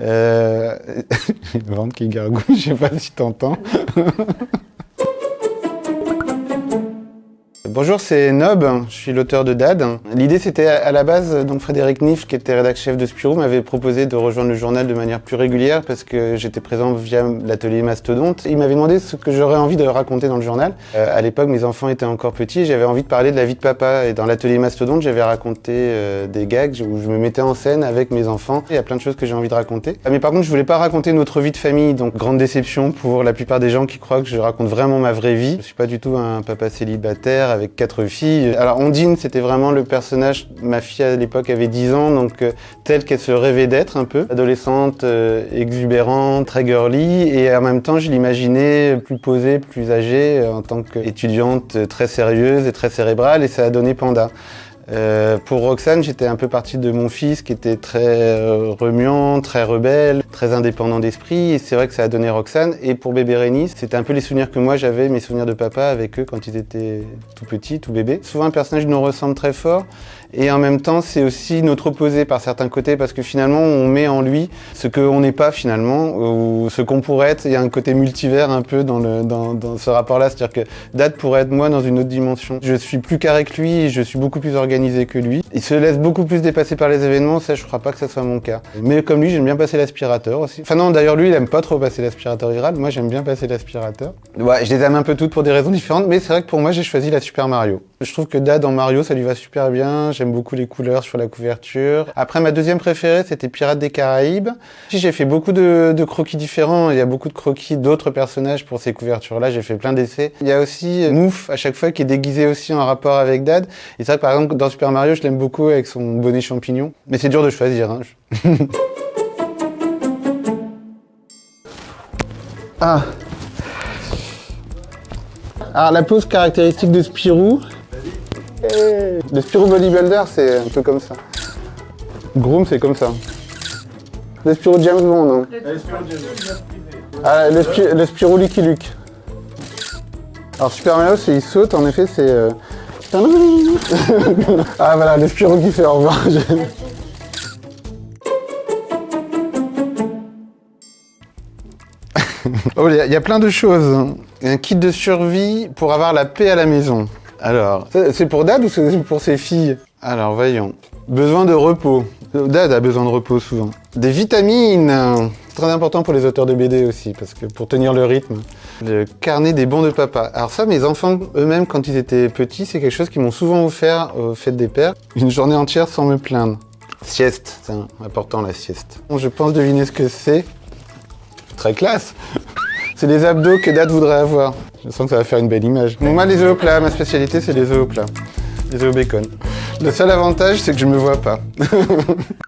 Euh... le ventre qui gargouille, je sais pas si t'entends. Bonjour, c'est Nob, je suis l'auteur de Dad. L'idée c'était à la base, donc Frédéric Niff, qui était rédacteur chef de Spirou, m'avait proposé de rejoindre le journal de manière plus régulière parce que j'étais présent via l'atelier Mastodonte. Il m'avait demandé ce que j'aurais envie de raconter dans le journal. Euh, à l'époque, mes enfants étaient encore petits, j'avais envie de parler de la vie de papa. Et dans l'atelier Mastodonte, j'avais raconté euh, des gags où je me mettais en scène avec mes enfants. Il y a plein de choses que j'ai envie de raconter. Ah, mais par contre, je voulais pas raconter notre vie de famille, donc grande déception pour la plupart des gens qui croient que je raconte vraiment ma vraie vie. Je suis pas du tout un papa célibataire avec quatre filles alors Ondine, c'était vraiment le personnage, ma fille à l'époque avait 10 ans, donc euh, telle qu'elle se rêvait d'être un peu. Adolescente, euh, exubérante, très girly, et en même temps je l'imaginais plus posée, plus âgée, euh, en tant qu'étudiante très sérieuse et très cérébrale, et ça a donné Panda. Euh, pour Roxane, j'étais un peu parti de mon fils qui était très euh, remuant, très rebelle, très indépendant d'esprit. Et c'est vrai que ça a donné Roxane. Et pour bébé Rénis, c'était un peu les souvenirs que moi j'avais, mes souvenirs de papa avec eux quand ils étaient tout petits, tout bébés. Souvent un personnage nous ressemble très fort. Et en même temps, c'est aussi notre opposé par certains côtés parce que finalement, on met en lui ce qu'on n'est pas finalement, ou ce qu'on pourrait être. Il y a un côté multivers un peu dans, le, dans, dans ce rapport-là. C'est-à-dire que Dad pourrait être moi dans une autre dimension. Je suis plus carré que lui, je suis beaucoup plus organisé que lui. Il se laisse beaucoup plus dépasser par les événements, ça je crois pas que ça soit mon cas. Mais comme lui, j'aime bien passer l'aspirateur aussi. Enfin non, d'ailleurs lui, il aime pas trop passer l'aspirateur il moi j'aime bien passer l'aspirateur. Ouais, je les aime un peu toutes pour des raisons différentes, mais c'est vrai que pour moi j'ai choisi la Super Mario. Je trouve que Dad en Mario, ça lui va super bien, j'aime beaucoup les couleurs sur la couverture. Après, ma deuxième préférée, c'était Pirates des Caraïbes. J'ai fait beaucoup de, croquis différents, il y a beaucoup de croquis d'autres personnages pour ces couvertures-là, j'ai fait plein d'essais. Il y a aussi Mouf, à chaque fois, qui est déguisé aussi en rapport avec Dad. Et c'est vrai que par exemple, dans Super Mario, je l'aime beaucoup avec son bonnet champignon. Mais c'est dur de choisir. Hein. ah Alors la pose caractéristique de Spirou. Le Spirou Bodybuilder, c'est un peu comme ça. Groom, c'est comme ça. Le Spirou James Bond. Hein. Ah, le, Spirou, le Spirou Lucky Luke. Alors Super Mario, c'est il saute, en effet, c'est... Euh, ah voilà, le Spirou qui fait au revoir. oh, il y, a plein de choses. Un kit de survie pour avoir la paix à la maison. Alors, c'est pour Dad ou c'est pour ses filles? Alors, voyons. Besoin de repos. Dad a besoin de repos souvent. Des vitamines Très important pour les auteurs de BD aussi, parce que pour tenir le rythme. Le carnet des bons de papa. Alors ça, mes enfants eux-mêmes, quand ils étaient petits, c'est quelque chose qu'ils m'ont souvent offert au fête des pères. Une journée entière sans me plaindre. Sieste, c'est important la sieste. Je pense deviner ce que c'est. Très classe C'est les abdos que Dad voudrait avoir. Je sens que ça va faire une belle image. moi, les œufs au plat, ma spécialité, c'est les œufs au plat. Les œufs bacon. Le seul avantage, c'est que je me vois pas.